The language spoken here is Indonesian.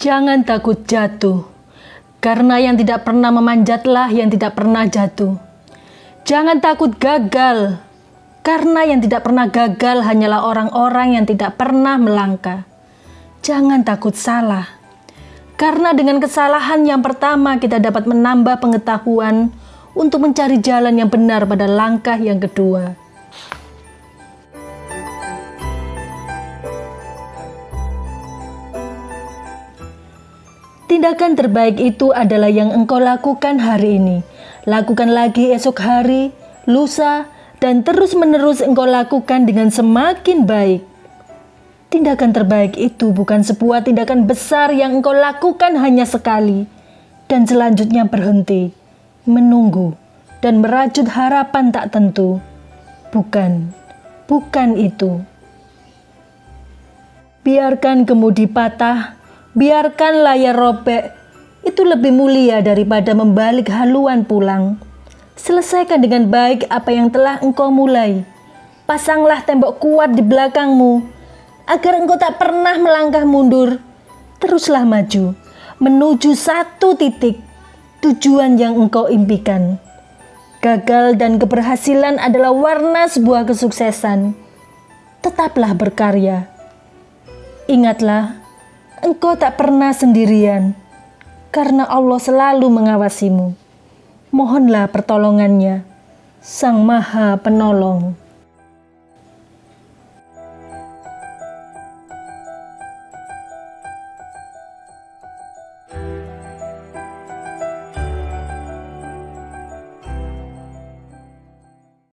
Jangan takut jatuh, karena yang tidak pernah memanjatlah yang tidak pernah jatuh. Jangan takut gagal, karena yang tidak pernah gagal hanyalah orang-orang yang tidak pernah melangkah. Jangan takut salah, karena dengan kesalahan yang pertama kita dapat menambah pengetahuan untuk mencari jalan yang benar pada langkah yang kedua. Tindakan terbaik itu adalah yang engkau lakukan hari ini. Lakukan lagi esok hari, lusa, dan terus-menerus engkau lakukan dengan semakin baik. Tindakan terbaik itu bukan sebuah tindakan besar yang engkau lakukan hanya sekali, dan selanjutnya berhenti, menunggu, dan merajut harapan tak tentu. Bukan, bukan itu. Biarkan kemudi patah biarkan layar robek itu lebih mulia daripada membalik haluan pulang. Selesaikan dengan baik apa yang telah engkau mulai. Pasanglah tembok kuat di belakangmu agar engkau tak pernah melangkah mundur. Teruslah maju menuju satu titik tujuan yang engkau impikan. Gagal dan keberhasilan adalah warna sebuah kesuksesan. Tetaplah berkarya. Ingatlah, engkau tak pernah sendirian, karena Allah selalu mengawasimu. Mohonlah pertolongannya, Sang Maha Penolong.